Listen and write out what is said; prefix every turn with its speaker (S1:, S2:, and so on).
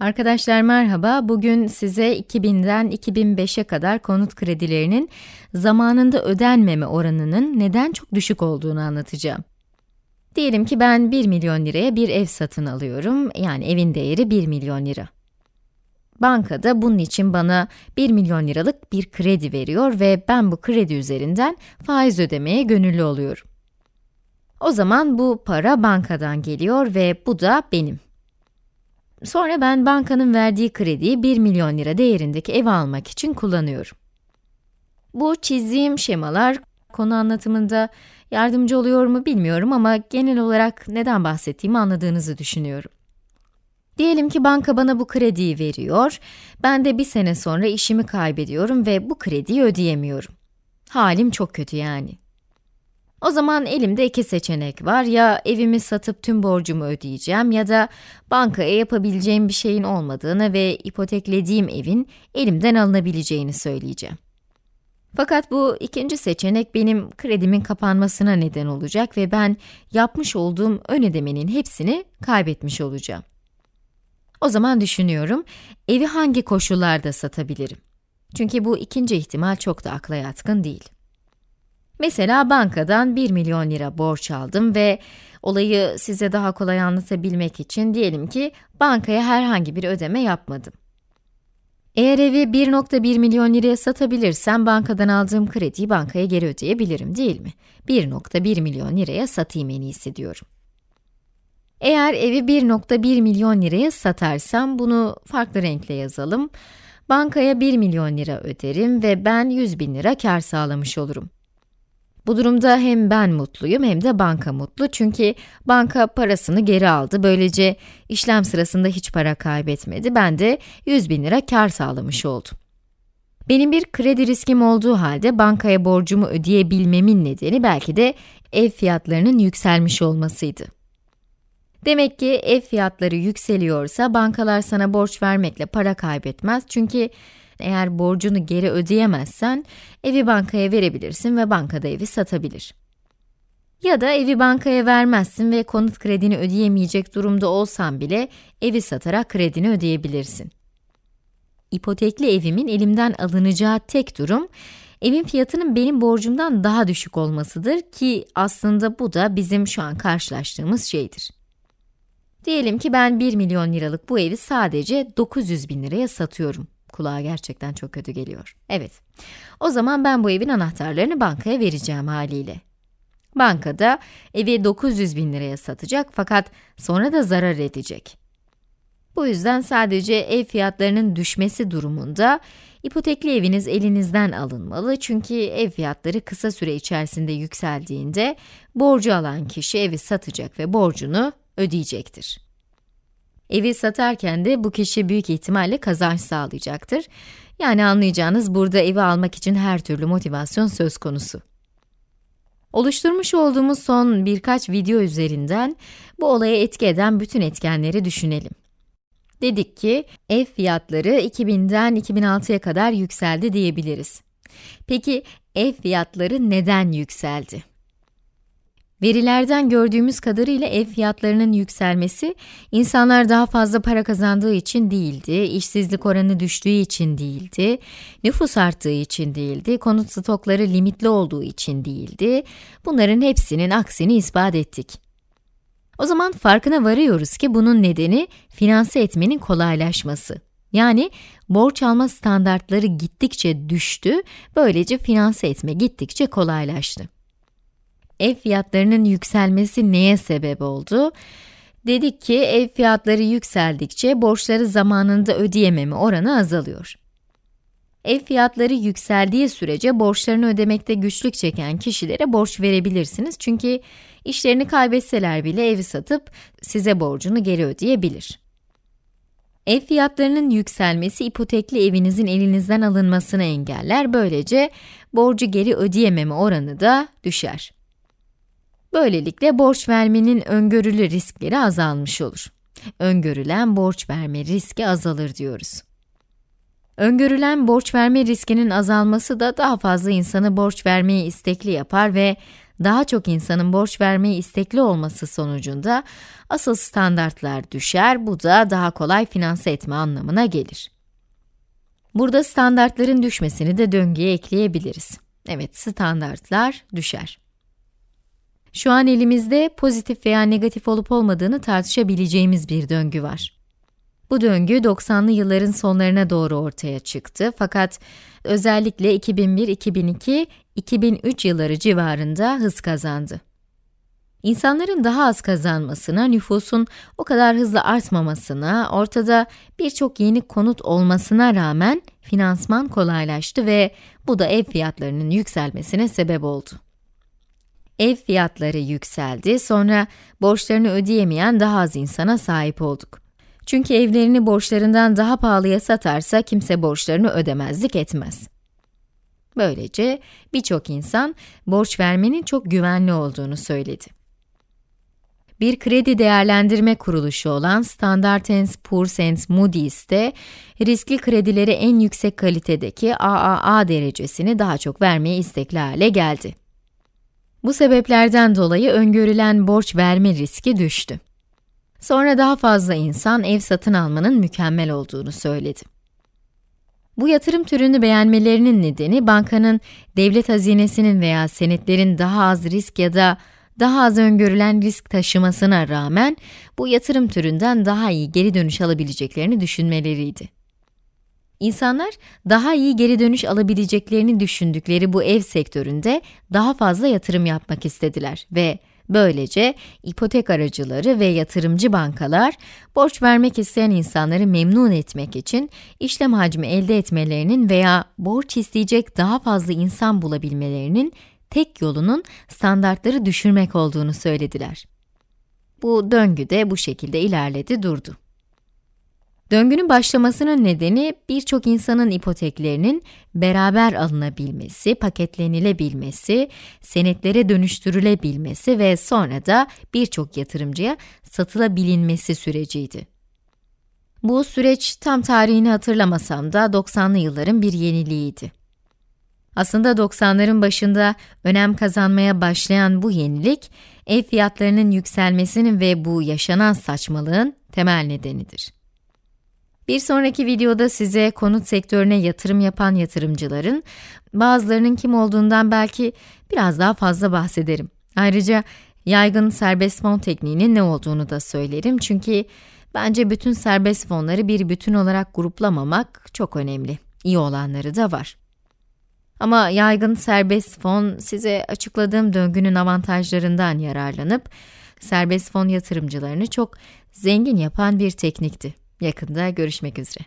S1: Arkadaşlar merhaba. Bugün size 2000'den 2005'e kadar konut kredilerinin zamanında ödenmeme oranının neden çok düşük olduğunu anlatacağım. Diyelim ki ben 1 milyon liraya bir ev satın alıyorum. Yani evin değeri 1 milyon lira. Bankada bunun için bana 1 milyon liralık bir kredi veriyor ve ben bu kredi üzerinden faiz ödemeye gönüllü oluyorum. O zaman bu para bankadan geliyor ve bu da benim. Sonra ben bankanın verdiği krediyi 1 milyon lira değerindeki ev almak için kullanıyorum. Bu çizdiğim şemalar konu anlatımında yardımcı oluyor mu bilmiyorum ama genel olarak neden bahsettiğimi anladığınızı düşünüyorum. Diyelim ki banka bana bu krediyi veriyor, ben de bir sene sonra işimi kaybediyorum ve bu krediyi ödeyemiyorum. Halim çok kötü yani. O zaman elimde iki seçenek var. Ya evimi satıp tüm borcumu ödeyeceğim ya da bankaya yapabileceğim bir şeyin olmadığını ve ipoteklediğim evin elimden alınabileceğini söyleyeceğim. Fakat bu ikinci seçenek benim kredimin kapanmasına neden olacak ve ben yapmış olduğum ön ödemenin hepsini kaybetmiş olacağım. O zaman düşünüyorum, evi hangi koşullarda satabilirim? Çünkü bu ikinci ihtimal çok da akla yatkın değil. Mesela bankadan 1 milyon lira borç aldım ve olayı size daha kolay anlatabilmek için diyelim ki bankaya herhangi bir ödeme yapmadım. Eğer evi 1.1 milyon liraya satabilirsem bankadan aldığım krediyi bankaya geri ödeyebilirim değil mi? 1.1 milyon liraya satayım en iyisi diyorum. Eğer evi 1.1 milyon liraya satarsam bunu farklı renkle yazalım. Bankaya 1 milyon lira öderim ve ben 100 bin lira kar sağlamış olurum. Bu durumda hem ben mutluyum hem de banka mutlu çünkü banka parasını geri aldı. Böylece işlem sırasında hiç para kaybetmedi. Ben de 100 bin lira kar sağlamış oldum. Benim bir kredi riskim olduğu halde bankaya borcumu ödeyebilmemin nedeni belki de ev fiyatlarının yükselmiş olmasıydı. Demek ki ev fiyatları yükseliyorsa bankalar sana borç vermekle para kaybetmez çünkü eğer borcunu geri ödeyemezsen, evi bankaya verebilirsin ve bankada evi satabilir. Ya da evi bankaya vermezsin ve konut kredini ödeyemeyecek durumda olsan bile evi satarak kredini ödeyebilirsin. İpotekli evimin elimden alınacağı tek durum, evin fiyatının benim borcumdan daha düşük olmasıdır ki aslında bu da bizim şu an karşılaştığımız şeydir. Diyelim ki ben 1 milyon liralık bu evi sadece 900 bin liraya satıyorum. Kulağa gerçekten çok kötü geliyor. Evet, o zaman ben bu evin anahtarlarını bankaya vereceğim haliyle. Bankada evi 900 bin liraya satacak fakat sonra da zarar edecek. Bu yüzden sadece ev fiyatlarının düşmesi durumunda ipotekli eviniz elinizden alınmalı çünkü ev fiyatları kısa süre içerisinde yükseldiğinde borcu alan kişi evi satacak ve borcunu ödeyecektir. Evi satarken de bu kişi büyük ihtimalle kazanç sağlayacaktır. Yani anlayacağınız burada evi almak için her türlü motivasyon söz konusu. Oluşturmuş olduğumuz son birkaç video üzerinden bu olaya etki eden bütün etkenleri düşünelim. Dedik ki ev fiyatları 2000'den 2006'ya kadar yükseldi diyebiliriz. Peki ev fiyatları neden yükseldi? Verilerden gördüğümüz kadarıyla ev fiyatlarının yükselmesi, insanlar daha fazla para kazandığı için değildi, işsizlik oranı düştüğü için değildi, nüfus arttığı için değildi, konut stokları limitli olduğu için değildi. Bunların hepsinin aksini ispat ettik. O zaman farkına varıyoruz ki bunun nedeni finanse etmenin kolaylaşması. Yani borç alma standartları gittikçe düştü, böylece finanse etme gittikçe kolaylaştı ev fiyatlarının yükselmesi neye sebep oldu? Dedik ki ev fiyatları yükseldikçe borçları zamanında ödeyememe oranı azalıyor. Ev fiyatları yükseldiği sürece borçlarını ödemekte güçlük çeken kişilere borç verebilirsiniz çünkü işlerini kaybetseler bile evi satıp size borcunu geri ödeyebilir. Ev fiyatlarının yükselmesi ipotekli evinizin elinizden alınmasını engeller, böylece borcu geri ödeyememe oranı da düşer. Böylelikle borç vermenin öngörülü riskleri azalmış olur. Öngörülen borç verme riski azalır diyoruz. Öngörülen borç verme riskinin azalması da daha fazla insanı borç vermeye istekli yapar ve daha çok insanın borç vermeye istekli olması sonucunda asıl standartlar düşer, bu da daha kolay finanse etme anlamına gelir. Burada standartların düşmesini de döngüye ekleyebiliriz. Evet, standartlar düşer. Şu an elimizde pozitif veya negatif olup olmadığını tartışabileceğimiz bir döngü var. Bu döngü 90'lı yılların sonlarına doğru ortaya çıktı fakat özellikle 2001, 2002, 2003 yılları civarında hız kazandı. İnsanların daha az kazanmasına, nüfusun o kadar hızlı artmamasına, ortada birçok yeni konut olmasına rağmen finansman kolaylaştı ve bu da ev fiyatlarının yükselmesine sebep oldu. Ev fiyatları yükseldi, sonra borçlarını ödeyemeyen daha az insana sahip olduk. Çünkü evlerini borçlarından daha pahalıya satarsa kimse borçlarını ödemezlik etmez. Böylece birçok insan borç vermenin çok güvenli olduğunu söyledi. Bir kredi değerlendirme kuruluşu olan Standard Poor's Moody's de riskli kredileri en yüksek kalitedeki AAA derecesini daha çok vermeye istekli hale geldi. Bu sebeplerden dolayı öngörülen borç verme riski düştü. Sonra daha fazla insan ev satın almanın mükemmel olduğunu söyledi. Bu yatırım türünü beğenmelerinin nedeni bankanın devlet hazinesinin veya senetlerin daha az risk ya da daha az öngörülen risk taşımasına rağmen bu yatırım türünden daha iyi geri dönüş alabileceklerini düşünmeleriydi. İnsanlar daha iyi geri dönüş alabileceklerini düşündükleri bu ev sektöründe daha fazla yatırım yapmak istediler ve Böylece ipotek aracıları ve yatırımcı bankalar, borç vermek isteyen insanları memnun etmek için işlem hacmi elde etmelerinin veya borç isteyecek daha fazla insan bulabilmelerinin tek yolunun standartları düşürmek olduğunu söylediler. Bu döngü de bu şekilde ilerledi durdu. Döngünün başlamasının nedeni birçok insanın ipoteklerinin beraber alınabilmesi, paketlenilebilmesi, senetlere dönüştürülebilmesi ve sonra da birçok yatırımcıya satılabilinmesi süreciydi. Bu süreç tam tarihini hatırlamasam da 90'lı yılların bir yeniliğiydi. Aslında 90'ların başında önem kazanmaya başlayan bu yenilik, ev fiyatlarının yükselmesinin ve bu yaşanan saçmalığın temel nedenidir. Bir sonraki videoda size konut sektörüne yatırım yapan yatırımcıların, bazılarının kim olduğundan belki biraz daha fazla bahsederim. Ayrıca yaygın serbest fon tekniğinin ne olduğunu da söylerim çünkü bence bütün serbest fonları bir bütün olarak gruplamamak çok önemli. İyi olanları da var. Ama yaygın serbest fon size açıkladığım döngünün avantajlarından yararlanıp serbest fon yatırımcılarını çok zengin yapan bir teknikti. Yakında görüşmek üzere.